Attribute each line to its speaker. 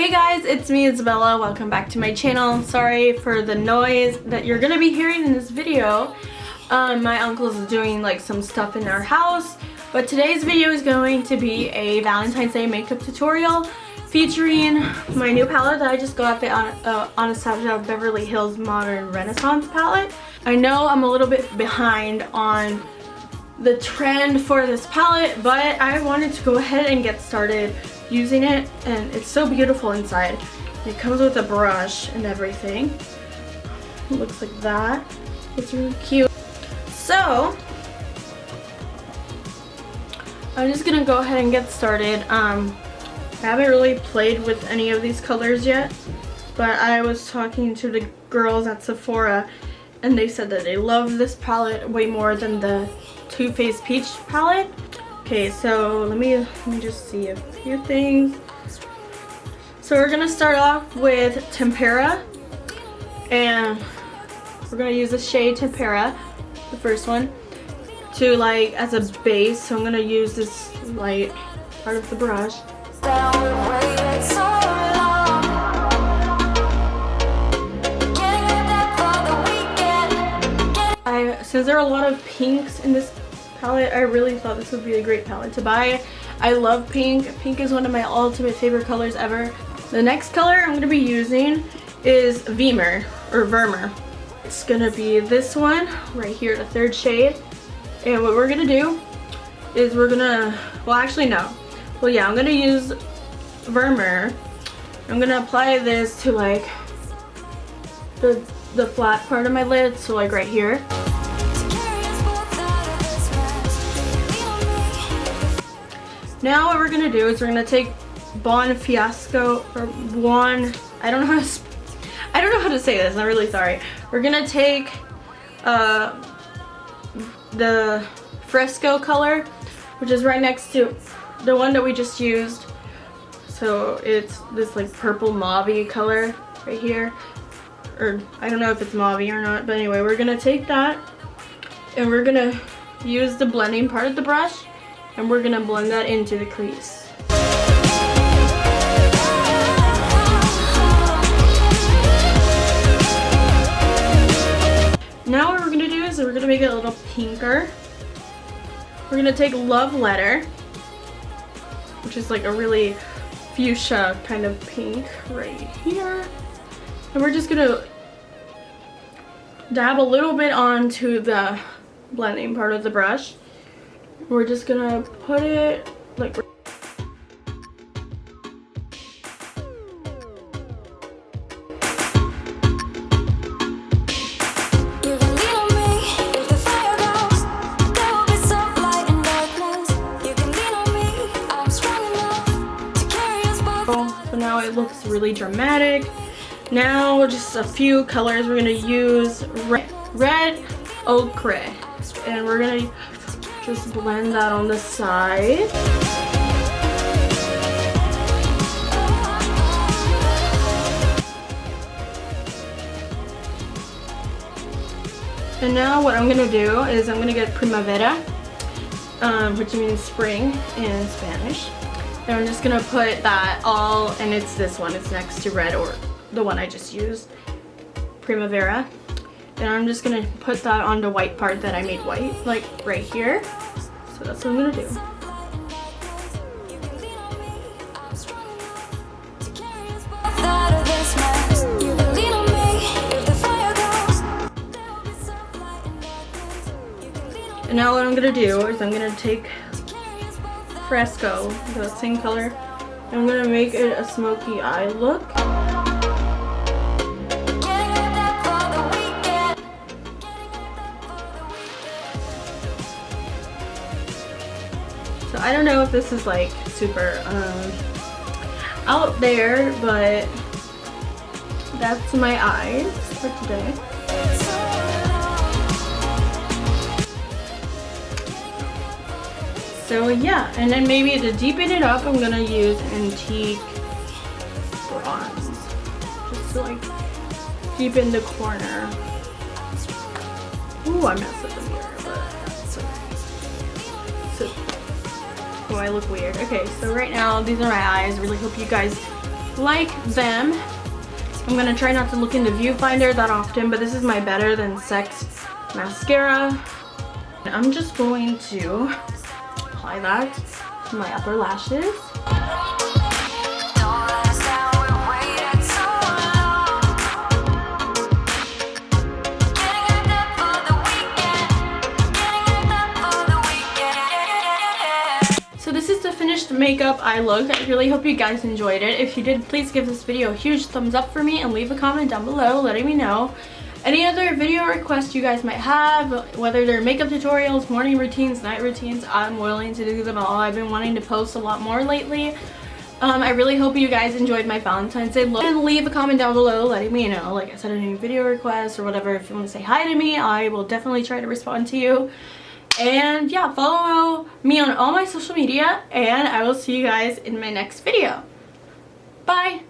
Speaker 1: Hey guys, it's me Isabella. Welcome back to my channel. Sorry for the noise that you're gonna be hearing in this video. Um, my uncle's doing like some stuff in our house, but today's video is going to be a Valentine's Day makeup tutorial featuring my new palette that I just got on uh, Anastasia Beverly Hills Modern Renaissance palette. I know I'm a little bit behind on the trend for this palette, but I wanted to go ahead and get started using it and it's so beautiful inside. It comes with a brush and everything. It looks like that. It's really cute. So, I'm just gonna go ahead and get started. Um, I haven't really played with any of these colors yet, but I was talking to the girls at Sephora and they said that they love this palette way more than the Too Faced Peach palette. Okay, so let me let me just see a few things. So we're gonna start off with Tempera, and we're gonna use the shade Tempera, the first one, to like as a base. So I'm gonna use this light part of the brush. I, since there are a lot of pinks in this palette. I really thought this would be a great palette to buy. I love pink. Pink is one of my ultimate favorite colors ever. The next color I'm going to be using is Vemer or Vermer. It's going to be this one right here, the third shade. And what we're going to do is we're going to, well actually no. Well yeah, I'm going to use Vermeer. I'm going to apply this to like the, the flat part of my lid, so like right here. Now what we're gonna do is we're gonna take Bon Fiasco or Bon, I don't know how to, I don't know how to say this, I'm really sorry. We're gonna take uh, the Fresco color, which is right next to the one that we just used. So it's this like purple mauve color right here. Or I don't know if it's mauve or not, but anyway, we're gonna take that and we're gonna use the blending part of the brush and we're gonna blend that into the crease. Now what we're gonna do is we're gonna make it a little pinker. We're gonna take Love Letter, which is like a really fuchsia kind of pink right here. And we're just gonna dab a little bit onto the blending part of the brush. We're just gonna put it like So now it looks really dramatic. Now just a few colors. We're gonna use. Red, red ochre and we're gonna just blend that on the side. And now what I'm going to do is I'm going to get Primavera, um, which means spring in Spanish. And I'm just going to put that all, and it's this one, it's next to red or the one I just used, Primavera. And I'm just gonna put that on the white part that I made white, like right here. So that's what I'm gonna do. And now what I'm gonna do is I'm gonna take Fresco, the same color, And I'm gonna make it a smoky eye look. I don't know if this is like super um, out there, but that's my eyes for today. So yeah, and then maybe to deepen it up, I'm gonna use Antique Bronze. Just to like deepen the corner. Ooh, I messed up the mirror, but that's okay. So Oh, I look weird. Okay, so right now, these are my eyes. Really hope you guys like them. I'm gonna try not to look in the viewfinder that often, but this is my Better Than Sex mascara. I'm just going to apply that to my upper lashes. Finished makeup I look. I really hope you guys enjoyed it. If you did, please give this video a huge thumbs up for me and leave a comment down below letting me know any other video requests you guys might have, whether they're makeup tutorials, morning routines, night routines, I'm willing to do them all. I've been wanting to post a lot more lately. Um, I really hope you guys enjoyed my Valentine's Day look. And leave a comment down below letting me know, like I said, any video requests or whatever. If you want to say hi to me, I will definitely try to respond to you. And yeah, follow me on all my social media and I will see you guys in my next video. Bye!